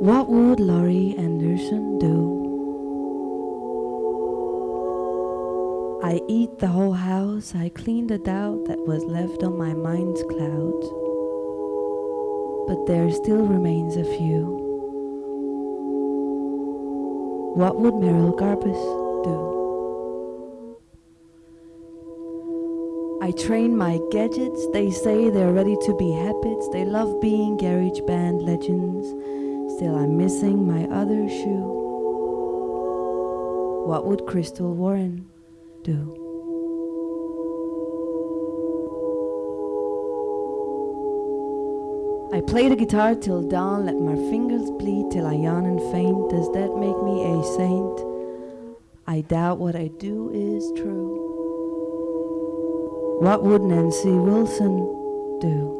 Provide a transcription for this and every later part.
What would Laurie Anderson do? I eat the whole house, I clean the doubt that was left on my mind's cloud. But there still remains a few. What would Merrill Garbus do? I train my gadgets, they say they're ready to be habits. They love being garage band legends. Still, I'm missing my other shoe. What would Crystal Warren do? I play the guitar till dawn, let my fingers bleed till I yawn and faint. Does that make me a saint? I doubt what I do is true. What would Nancy Wilson do?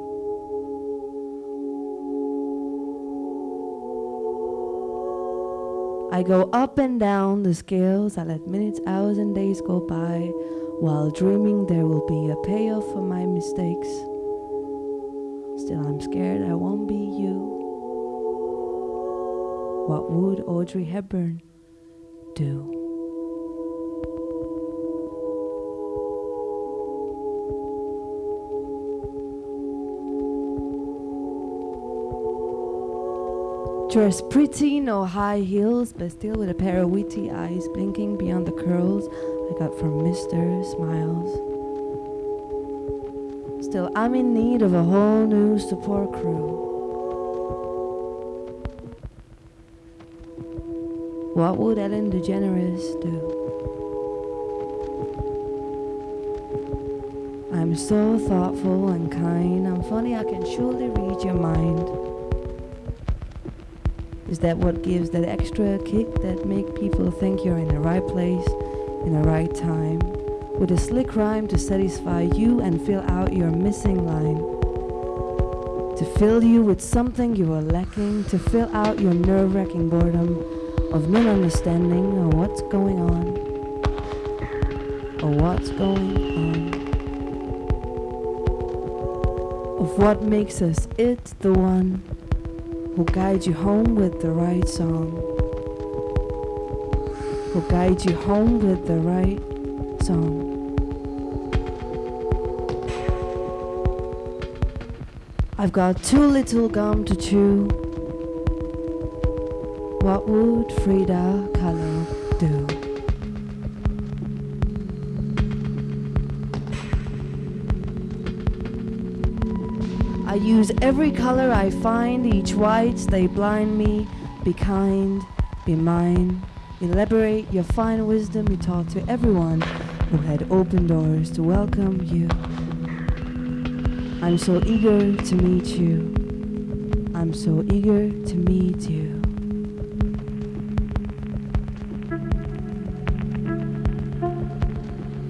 I go up and down the scales, I let minutes, hours, and days go by while dreaming there will be a payoff for my mistakes. Still, I'm scared I won't be you. What would Audrey Hepburn do? Dressed pretty, no high heels, but still with a pair of witty eyes blinking beyond the curls I got from Mr. Smiles. Still, I'm in need of a whole new support crew. What would Ellen DeGeneres do? I'm so thoughtful and kind. I'm funny, I can surely read your mind. Is that what gives that extra kick that make people think you're in the right place, in the right time? With a slick rhyme to satisfy you and fill out your missing line. To fill you with something you are lacking, to fill out your nerve-wracking boredom of not understanding of what's going on, or what's going on. Of what makes us it, the one who guides you home with the right song, Will guide you home with the right song. I've got too little gum to chew. What would Frida Kahlo do? I use every color I find, each white they blind me. Be kind, be mine. Elaborate your fine wisdom you taught to everyone who had open doors to welcome you. I'm so eager to meet you. I'm so eager to meet you.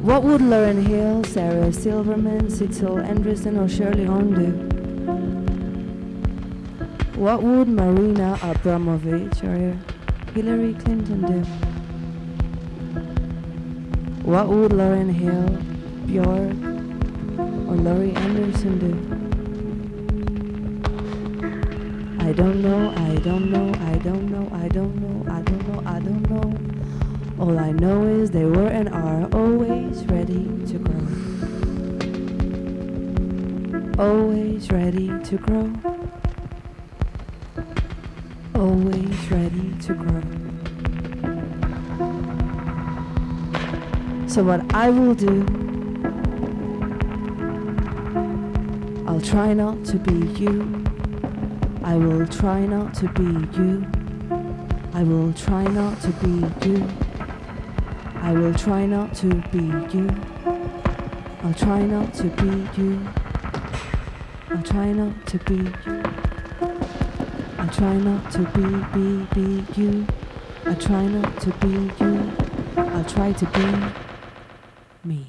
What would Lauryn Hill, Sarah Silverman, Cecil Anderson, or Shirley Horn do? What would Marina Abramovich or uh, Hillary Clinton do? What would Lauryn Hill, Bjork, or Laurie Anderson do? I don't know, I don't know, I don't know, I don't know, I don't know, I don't know. All I know is they were and are always ready to grow. Always ready to grow always ready to grow. So what I will do, I'll try not to be you. I will try not to be you. I will try not to be you. I will try not to be you. I'll try not to be you. I'll try not to be you. I try not to be, be, be you. I try not to be you. I try to be me.